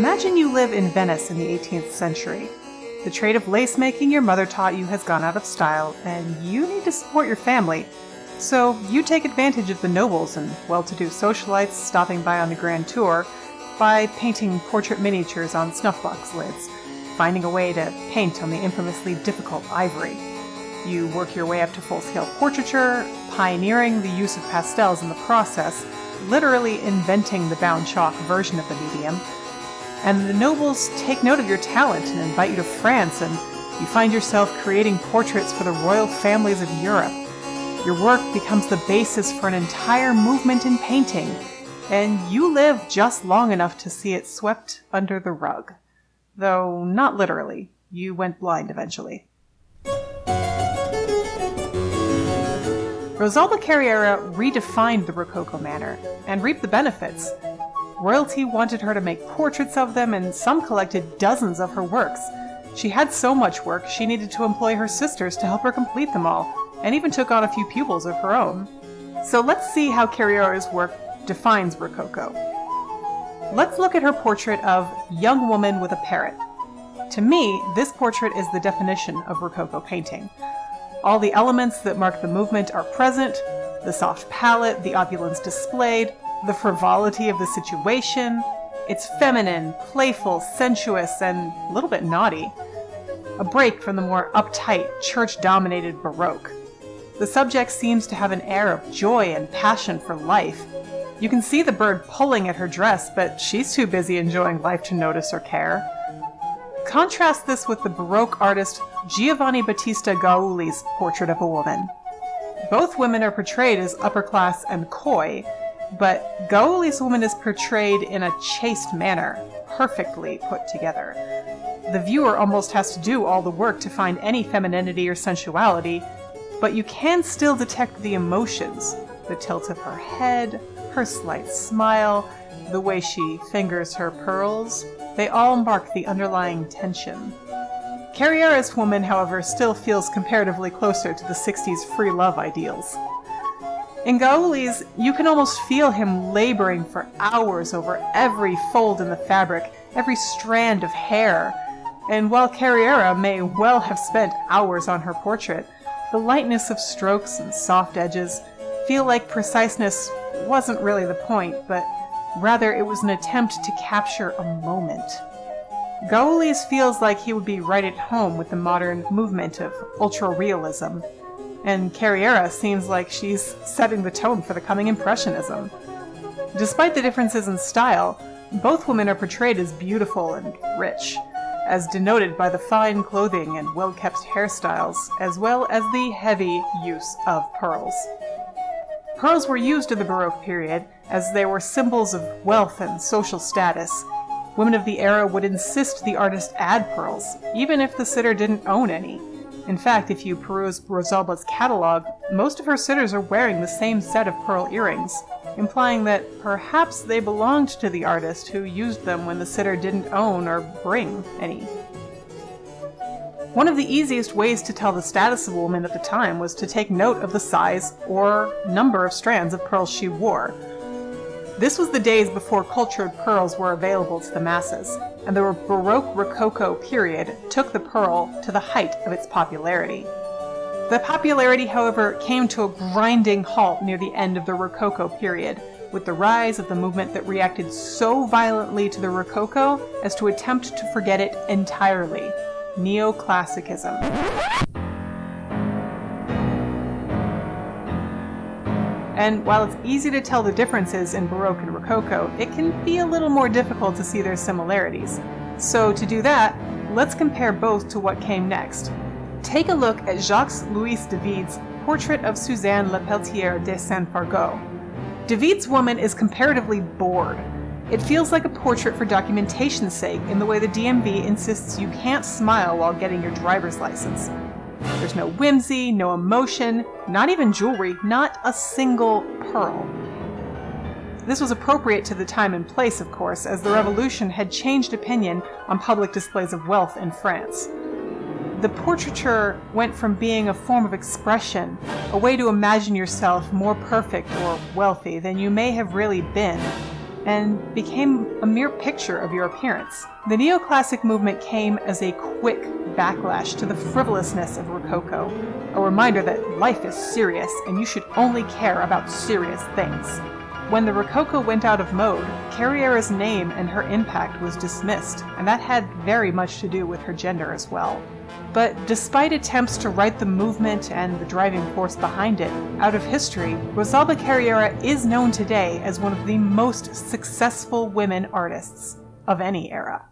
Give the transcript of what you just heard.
Imagine you live in Venice in the 18th century. The trade of lace making your mother taught you has gone out of style, and you need to support your family. So you take advantage of the nobles and well to do socialites stopping by on the grand tour by painting portrait miniatures on snuffbox lids, finding a way to paint on the infamously difficult ivory. You work your way up to full scale portraiture, pioneering the use of pastels in the process, literally inventing the bound chalk version of the medium. And the nobles take note of your talent and invite you to France, and you find yourself creating portraits for the royal families of Europe. Your work becomes the basis for an entire movement in painting, and you live just long enough to see it swept under the rug. Though not literally, you went blind eventually. Rosalba Carriera redefined the Rococo manner and reaped the benefits. Royalty wanted her to make portraits of them, and some collected dozens of her works. She had so much work, she needed to employ her sisters to help her complete them all, and even took on a few pupils of her own. So let's see how Carriera's work defines Rococo. Let's look at her portrait of Young Woman with a Parrot. To me, this portrait is the definition of Rococo painting. All the elements that mark the movement are present, the soft palette, the opulence displayed, the frivolity of the situation. It's feminine, playful, sensuous, and a little bit naughty. A break from the more uptight, church-dominated Baroque. The subject seems to have an air of joy and passion for life. You can see the bird pulling at her dress, but she's too busy enjoying life to notice or care. Contrast this with the Baroque artist Giovanni Battista Gaulli's portrait of a woman. Both women are portrayed as upper class and coy, but Gaulli's woman is portrayed in a chaste manner, perfectly put together. The viewer almost has to do all the work to find any femininity or sensuality, but you can still detect the emotions the tilt of her head, her slight smile, the way she fingers her pearls, they all mark the underlying tension. Carriera's woman, however, still feels comparatively closer to the 60s free love ideals. In Gaulli's, you can almost feel him laboring for hours over every fold in the fabric, every strand of hair. And while Carriera may well have spent hours on her portrait, the lightness of strokes and soft edges feel like preciseness wasn't really the point, but Rather, it was an attempt to capture a moment. Gaulli's feels like he would be right at home with the modern movement of ultra-realism, and Carriera seems like she's setting the tone for the coming Impressionism. Despite the differences in style, both women are portrayed as beautiful and rich, as denoted by the fine clothing and well-kept hairstyles, as well as the heavy use of pearls. Pearls were used in the Baroque period as they were symbols of wealth and social status. Women of the era would insist the artist add pearls, even if the sitter didn't own any. In fact, if you peruse Rosalba's catalog, most of her sitters are wearing the same set of pearl earrings, implying that perhaps they belonged to the artist who used them when the sitter didn't own or bring any. One of the easiest ways to tell the status of a woman at the time was to take note of the size or number of strands of pearls she wore. This was the days before cultured pearls were available to the masses, and the Baroque Rococo period took the pearl to the height of its popularity. The popularity, however, came to a grinding halt near the end of the Rococo period, with the rise of the movement that reacted so violently to the Rococo as to attempt to forget it entirely Neoclassicism. And while it's easy to tell the differences in Baroque and Rococo, it can be a little more difficult to see their similarities. So to do that, let's compare both to what came next. Take a look at Jacques-Louis David's portrait of Suzanne Lepelletier de Saint-Fargeau. David's woman is comparatively bored, it feels like a portrait for documentation's sake in the way the DMV insists you can't smile while getting your driver's license. There's no whimsy, no emotion, not even jewelry, not a single pearl. This was appropriate to the time and place, of course, as the revolution had changed opinion on public displays of wealth in France. The portraiture went from being a form of expression, a way to imagine yourself more perfect or wealthy than you may have really been, and became a mere picture of your appearance. The neoclassic movement came as a quick backlash to the frivolousness of Rococo, a reminder that life is serious and you should only care about serious things. When the Rococo went out of mode, Carriera's name and her impact was dismissed, and that had very much to do with her gender as well. But despite attempts to write the movement and the driving force behind it out of history, Rosalba Carriera is known today as one of the most successful women artists of any era.